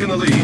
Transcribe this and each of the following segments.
taken the lead.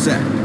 Set.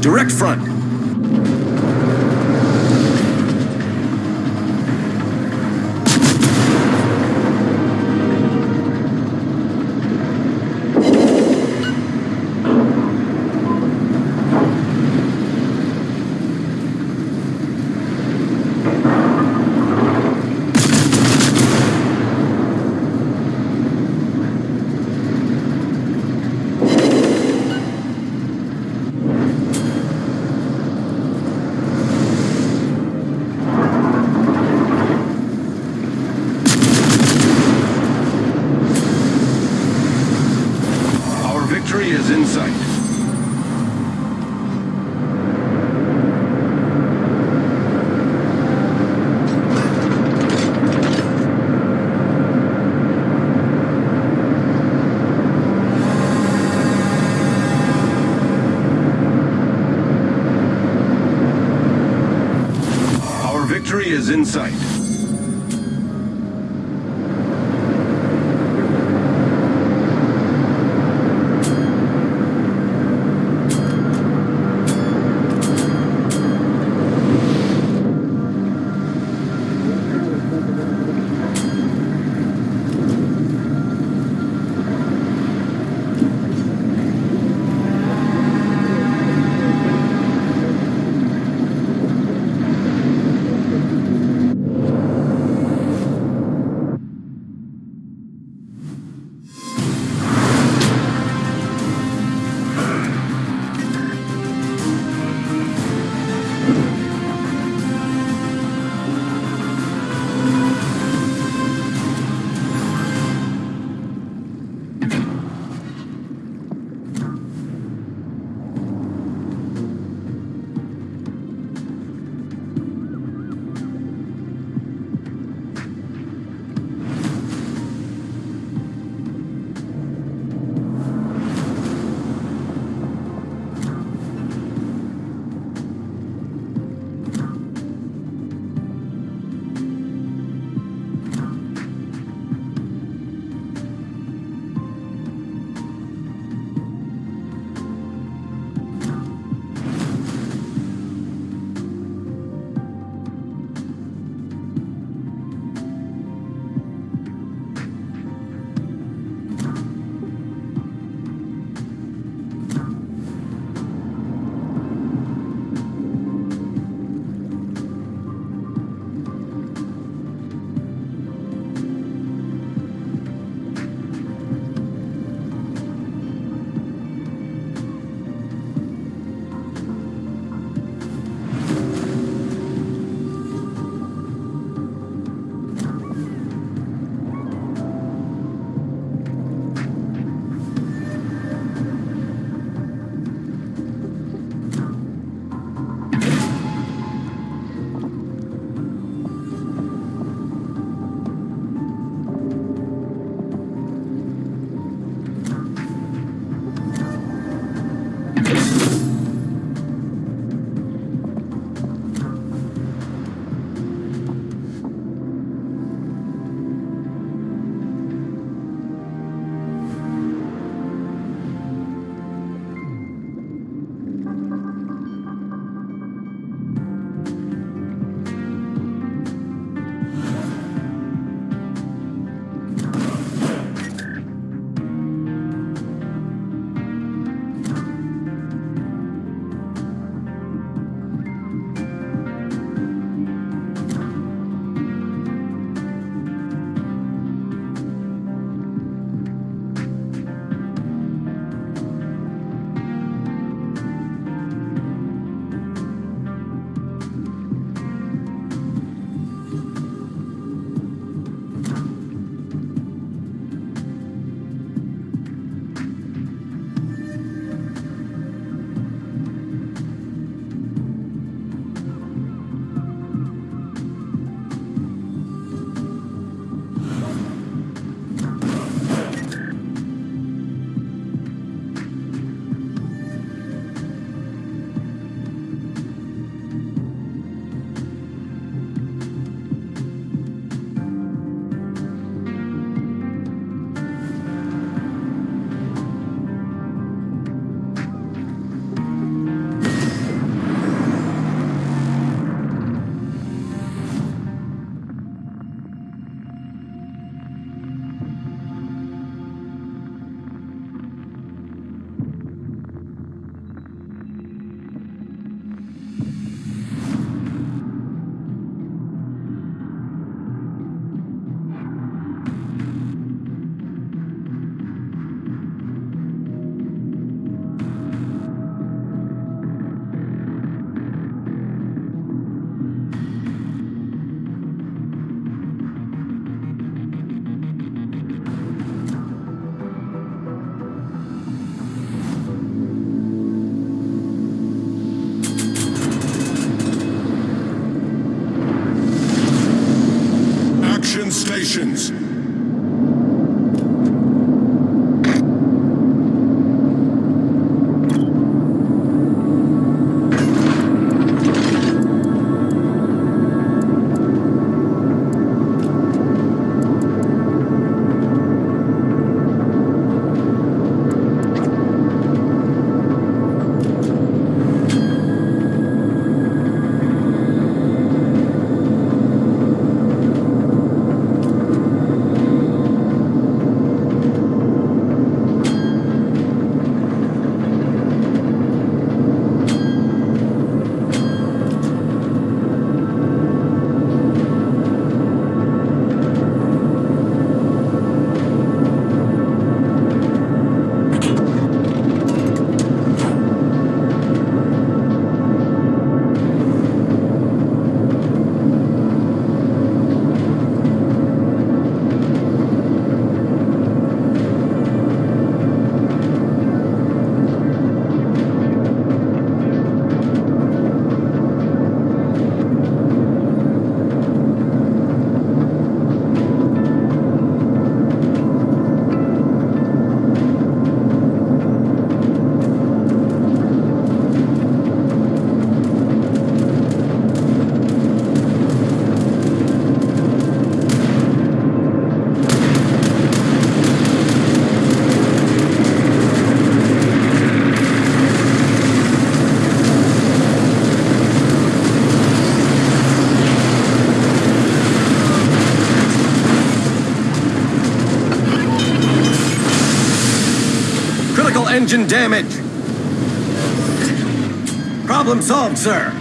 Direct front. Our victory is in sight. Our victory is in sight. Damage. Problem solved, sir.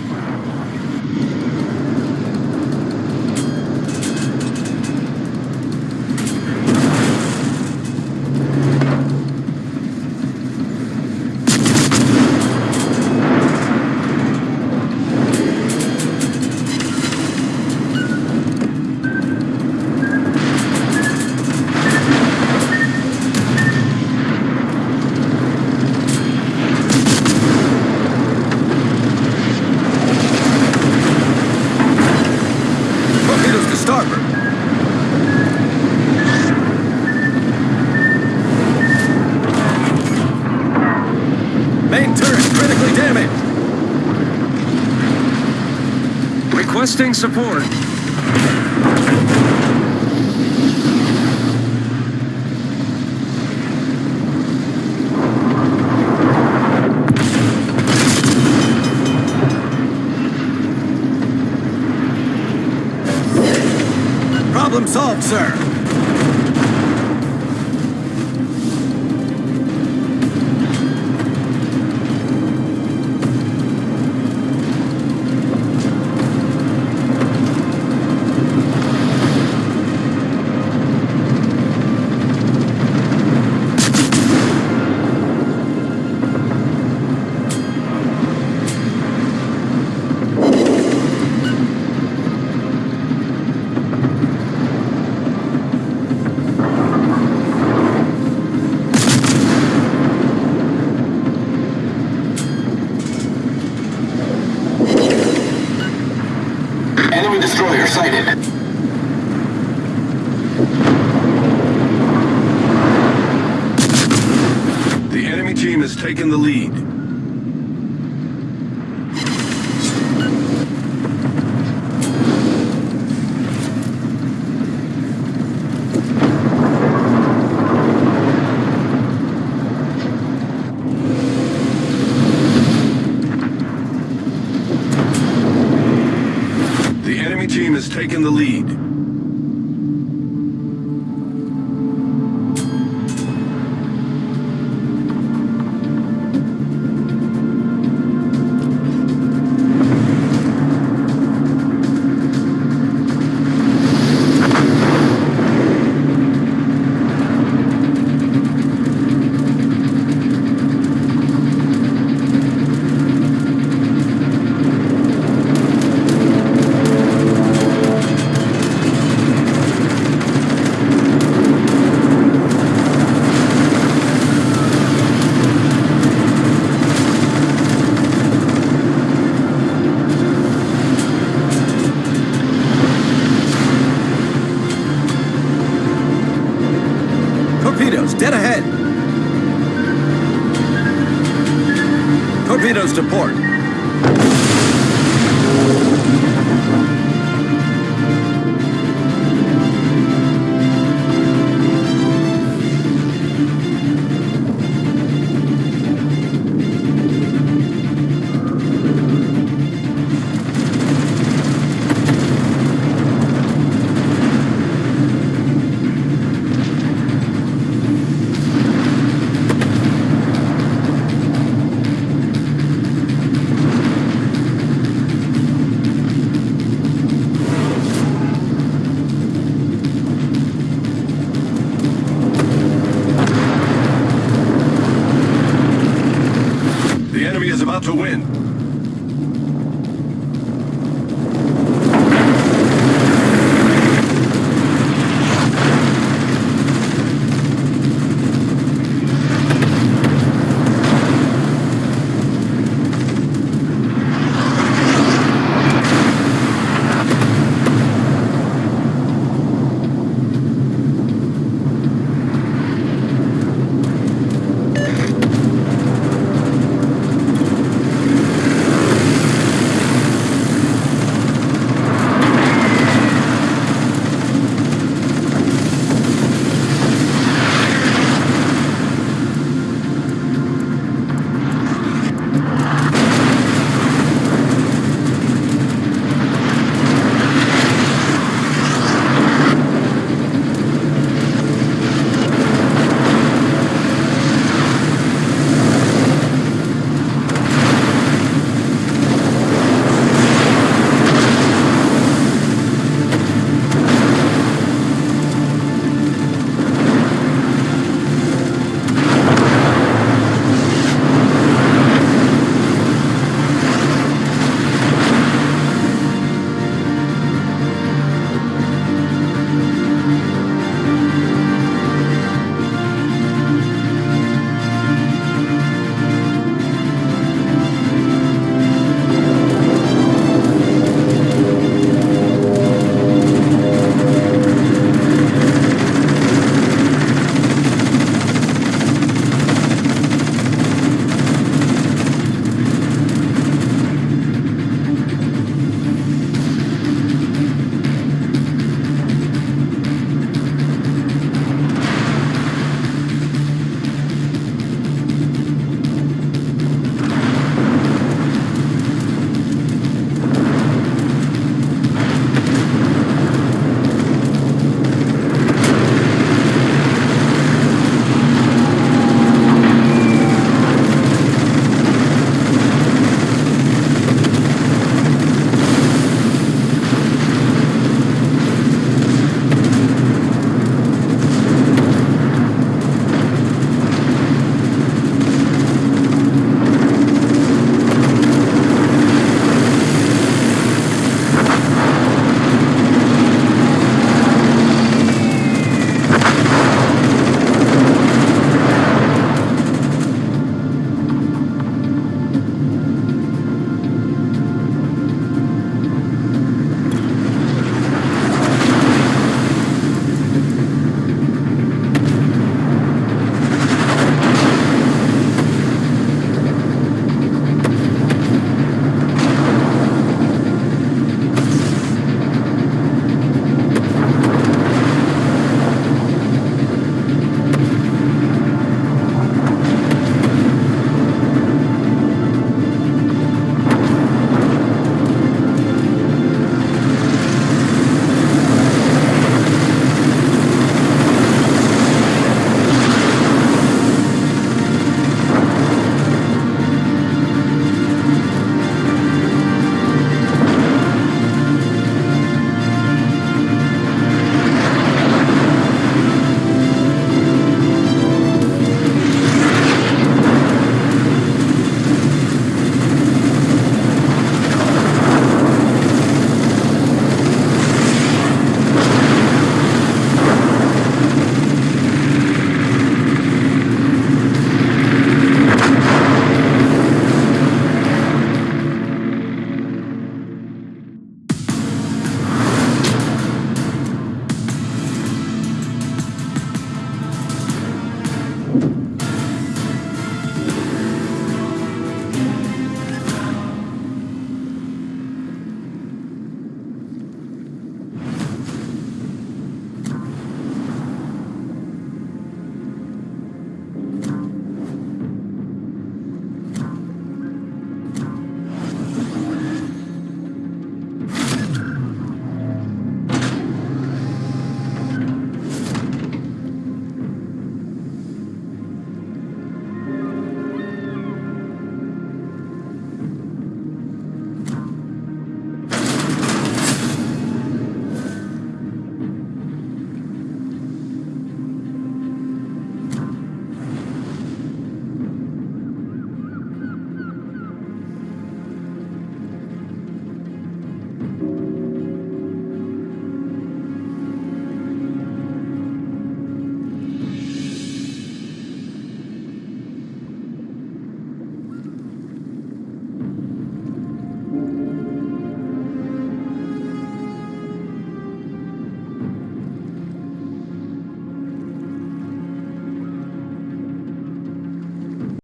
Support. Problem solved, sir.